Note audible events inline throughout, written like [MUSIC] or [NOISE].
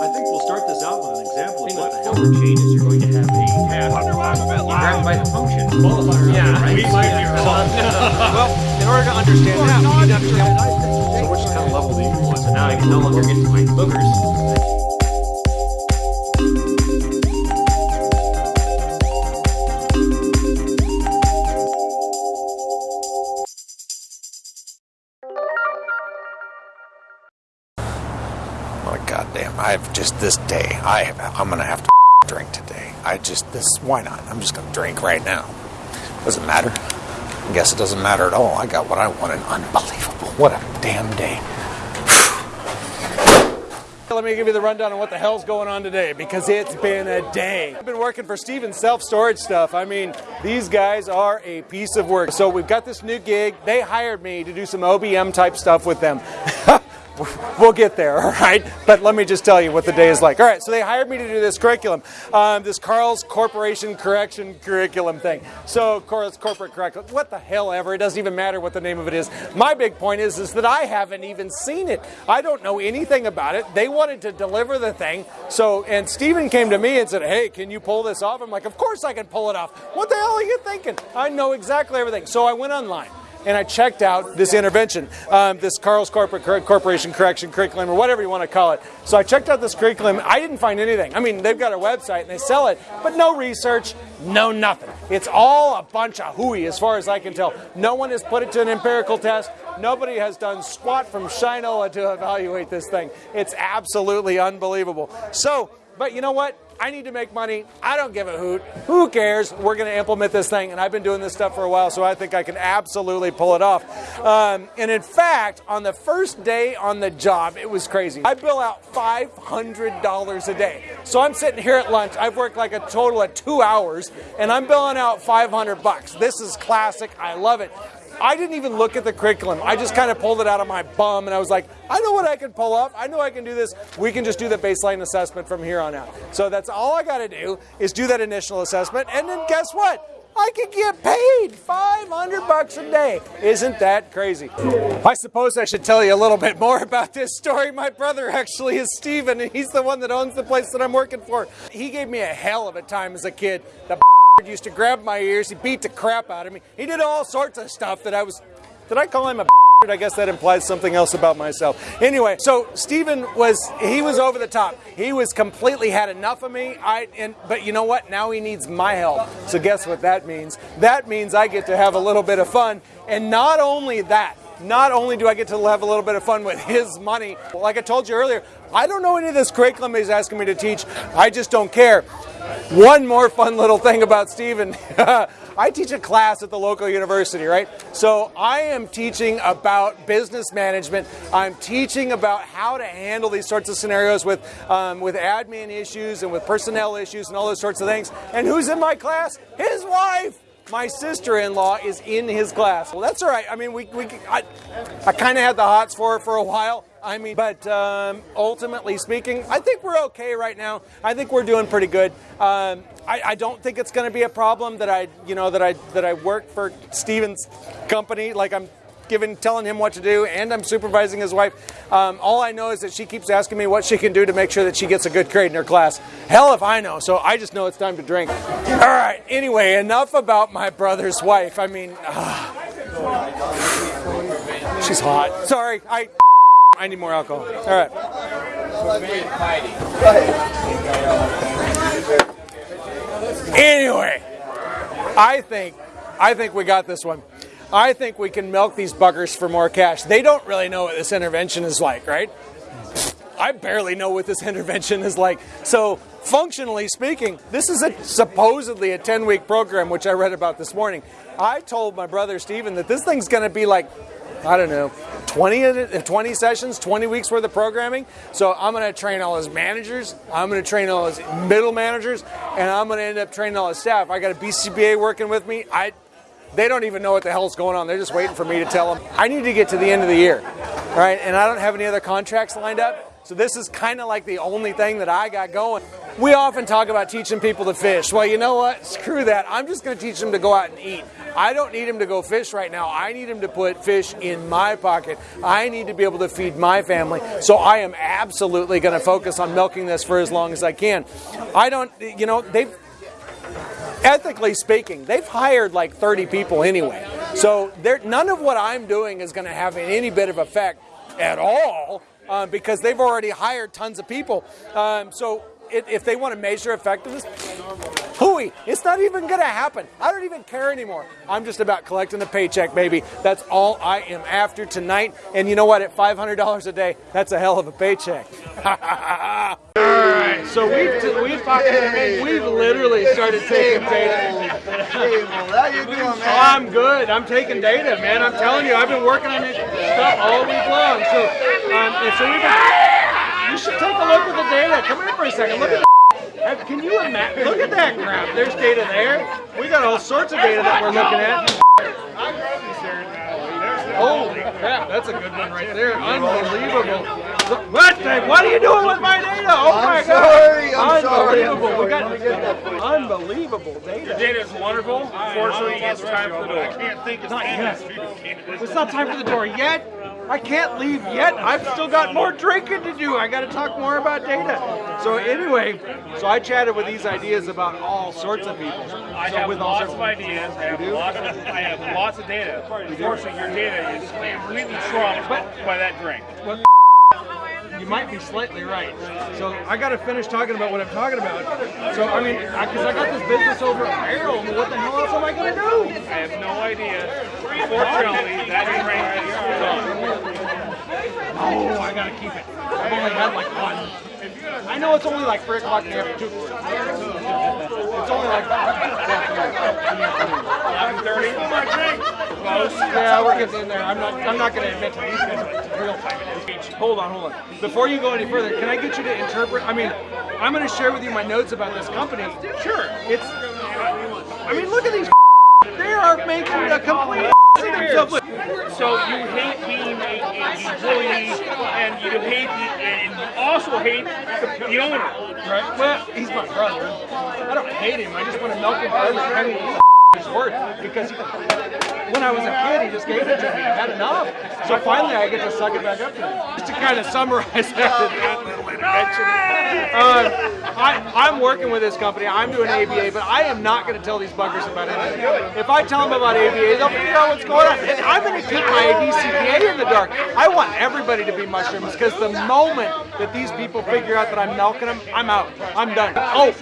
I think we'll start this out with an example of what the hell the chain is. You're going to have a task. Wonder why I'm a bit You grab it by the function. Yeah, right? we might be wrong. [LAUGHS] well, in order to understand that, we need to understand. So which kind of level do you want? So now I can no longer get to my boogers. This day. I have. I'm gonna have to [LAUGHS] drink today. I just this. Why not? I'm just gonna drink right now. Doesn't matter. I guess it doesn't matter at all. I got what I wanted. Unbelievable. What a damn day. [SIGHS] Let me give you the rundown on what the hell's going on today because it's been a day. I've been working for Steven Self Storage Stuff. I mean, these guys are a piece of work. So we've got this new gig. They hired me to do some OBM type stuff with them. We'll get there, [LAUGHS] all right? But let me just tell you what the day is like. All right, so they hired me to do this curriculum, um, this Carl's Corporation Correction Curriculum thing. So Carl's Corporate Curriculum, what the hell ever? It doesn't even matter what the name of it is. My big point is, is that I haven't even seen it. I don't know anything about it. They wanted to deliver the thing, so and Stephen came to me and said, "Hey, can you pull this off?" I'm like, "Of course I can pull it off. What the hell are you thinking? I know exactly everything." So I went online and I checked out this intervention, um, this Carl's Corporate Cor- Corporation Correction Curriculum, or whatever you want to call it. So I checked out this curriculum. I didn't find anything. I mean, they've got a website and they sell it, but no research, no nothing. It's all a bunch of hooey, as far as I can tell. No one has put it to an empirical test. Nobody has done squat from Shinola to evaluate this thing. It's absolutely unbelievable. So, but you know what? I need to make money. I don't give a hoot. Who cares? We're going to implement this thing. And I've been doing this stuff for a while, so I think I can absolutely pull it off. Um, and in fact, on the first day on the job, it was crazy. I bill out $500 a day. So I'm sitting here at lunch. I've worked like a total of two hours, and I'm billing out 500 bucks. This is classic. I love it. I didn't even look at the curriculum. I just kind of pulled it out of my bum and I was like, I know what I can pull up. I know I can do this. We can just do the baseline assessment from here on out. So that's all I got to do is do that initial assessment. And then guess what? I could get paid 500 bucks a day. Isn't that crazy? I suppose I should tell you a little bit more about this story. My brother actually is Steven, and he's the one that owns the place that I'm working for. He gave me a hell of a time as a kid. The used to grab my ears. He beat the crap out of me. He did all sorts of stuff that I was. Did I call him a? [LAUGHS] I guess that implies something else about myself. Anyway, so Stephen was he was over the top. He was completely had enough of me. I and but you know what? Now he needs my help. So guess what that means? That means I get to have a little bit of fun. And not only that, not only do I get to have a little bit of fun with his money, like I told you earlier, I don't know any of this curriculum he's asking me to teach. I just don't care. One more fun little thing about Stephen. [LAUGHS] I teach a class at the local university, right? So I am teaching about business management. I'm teaching about how to handle these sorts of scenarios with um, with admin issues and with personnel issues and all those sorts of things. And who's in my class? His wife my sister-in-law is in his class. Well, that's all right. I mean, we, we I, I kind of had the hots for her for a while. I mean, but um, ultimately speaking, I think we're okay right now. I think we're doing pretty good. Um, I, I, don't think it's going to be a problem that I, you know, that I that I work for Steven's company. Like I'm giving, telling him what to do, and I'm supervising his wife. Um, all I know is that she keeps asking me what she can do to make sure that she gets a good grade in her class. Hell if I know. So I just know it's time to drink. All right. Anyway, enough about my brother's wife. I mean, uh, she's hot. Sorry, I. I need more alcohol. All right. Anyway, I think I think we got this one. I think we can milk these buggers for more cash. They don't really know what this intervention is like, right? I barely know what this [LAUGHS] intervention is like. So, functionally speaking, this is a supposedly a 10 week program, which I read about this morning. I told my brother Steven that this thing's going to be like, I don't know, 20, 20 sessions, 20 weeks worth of programming. So I'm going to train all his managers, I'm going to train all his middle managers, and I'm going to end up training all his staff. I got a BCBA working with me. I they don't even know what the hell's going on. They're just waiting for me to tell them. I need to get to the end of the year, right? And I don't have any other contracts lined up. So this is kind of like the only thing that I got going. We often talk about teaching people to fish. Well, you know what? Screw that. I'm just going to teach them to go out and eat. I don't need them to go fish right now. I need them to put fish in my pocket. I need to be able to feed my family. So I am absolutely going to focus on milking this for as long as I can. I don't, you know, they've ethically speaking, they've hired like 30 people anyway. So none of what I'm doing is going to have any bit of effect at all uh, because they've already hired tons of people. Um, so it, if they want to measure effectiveness, hooey, it's not even going to happen. I don't even care anymore. I'm just about collecting a paycheck, baby. That's all I am after tonight. And you know what? At $500 a day, that's a hell of a paycheck. [LAUGHS] So we've, we've, fucking, we've literally started taking data. How you doing, man? Oh, I'm good. I'm taking data, man. I'm telling you, I've been working on this stuff all week long. So, um, and so we've been, you should take a look at the data. Come here for a second. Look at the. Can you imagine? Look at that crap. There's data there. We got all sorts of data that we're looking at. Holy crap, that's a good one right there. Unbelievable. Look, What the, what are you doing with my data? Oh my I'm sorry, I'm god. sorry. Unbelievable. We Let me get that got for you. unbelievable data. Data is wonderful. Fortunately, it's time for the door. I can't think it's Not yet. It's not time for the door yet. I can't leave yet. I've still got more drinking to do. I got to talk more about data. So anyway, so I chatted with these ideas about all sorts of people. I So have with lots of ideas. I have lots of, I have lots of data. Unfortunately, your data is completely trumped by that drink. You might be slightly right. So I got to finish talking about what I'm talking about. So I mean, because I, got this business over at Barrel, what the hell else am I going to do? I have no idea. Fortunately, that drink is gone. Oh, I gotta keep it. I've only had like one. I know it's only like 3 o'clock in the afternoon. It's only like 11:30. Oh my drink. Close. Yeah, we're getting in there. I'm not I'm not gonna admit to these guys real time it is. Hold on, hold on. Before you go any further, can I get you to interpret I mean, I'm gonna share with you my notes about this company. Sure. It's I mean look at these they are making a complete of themselves. Look, So you hate being a, a employee, and you hate the, and you also hate the, the owner. Right? Well, he's my brother. I don't hate him. I just want to milk him for every penny he's worth because when I was a kid, he just gave it to me. I had enough. So finally, I get to suck it back up to him. Just to kind of summarize that, that little intervention. Um, I, I'm working with this company. I'm doing ABA, but I am not going to tell these buggers about anything. If I tell them about ABA, they'll figure out what's going on. And I'm going to keep my ABCPA in the dark. I want everybody to be mushrooms because the moment that these people figure out that I'm milking them, I'm out. I'm done. Oh,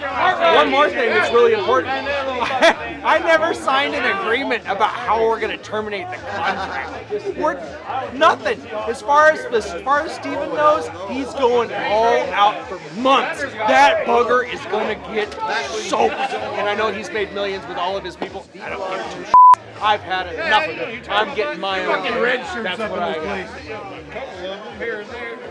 one more thing that's really important. [LAUGHS] I never signed an agreement about how we're going to terminate the contract. We're nothing. As far as as far as Steven knows, he's going all out for months. That bugger is going to get soaked. And I know he's made millions with all of his people. I don't give two shits. I've had enough of it. I'm getting my own. Fucking red shirts That's what I got.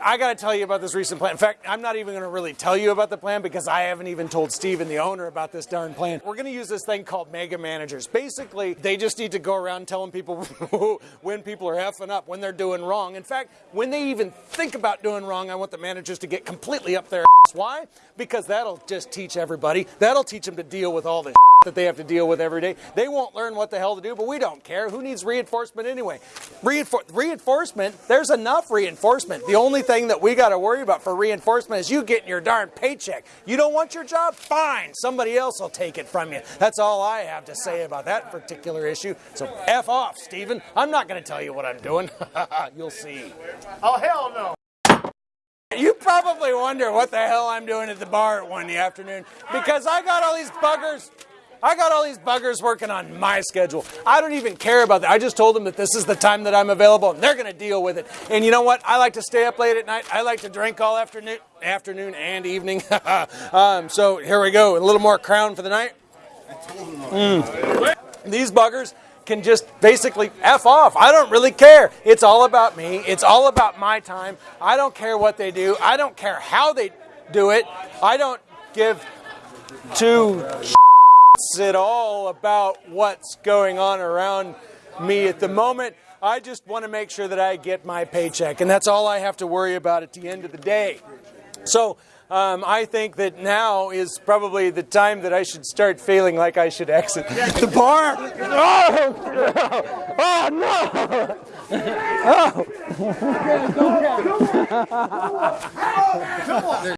I got to tell you about this recent plan. In fact, I'm not even going to really tell you about the plan because I haven't even told Steven, the owner, about this darn plan. We're going to use this thing called mega managers. Basically, they just need to go around telling people [LAUGHS] when people are effing up, when they're doing wrong. In fact, when they even think about doing wrong, I want the managers to get completely up their ass. Why? Because that'll just teach everybody. That'll teach them to deal with all the that they have to deal with every day. They won't learn what the hell to do, but we don't care. Who needs reinforcement anyway? Reinfor- reinforcement, there's enough reinforcement. The only thing that we got to worry about for reinforcement is you getting your darn paycheck. You don't want your job? Fine. Somebody else will take it from you. That's all I have to say about that particular issue. So F off, Stephen. I'm not going to tell you what I'm doing. [LAUGHS] You'll see. Oh hell no. You probably wonder what the hell I'm doing at the bar at one in the afternoon because I got all these buggers. I got all these buggers working on my schedule. I don't even care about that. I just told them that this is the time that I'm available and they're going to deal with it. And you know what? I like to stay up late at night. I like to drink all afternoon, afternoon and evening. [LAUGHS] um, so here we go. A little more crown for the night. Mm. These buggers can just basically F off. I don't really care. It's all about me. It's all about my time. I don't care what they do. I don't care how they do it. I don't give two it all about what's going on around me at the moment. I just want to make sure that I get my paycheck, and that's all I have to worry about at the end of the day. So um, I think that now is probably the time that I should start feeling like I should exit the bar. Oh, [LAUGHS] oh no! Oh.